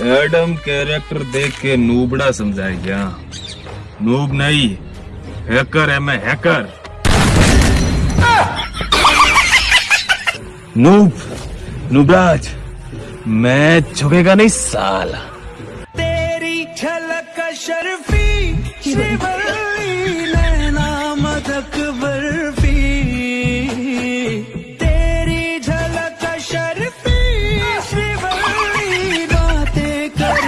Adam character देख के नूबड़ा समझाया गया। नूब नहीं, हैकर है मैं हैकर। नूब, नूबराज, मैं झुकेगा नहीं साला। तेरी झलक शर्फी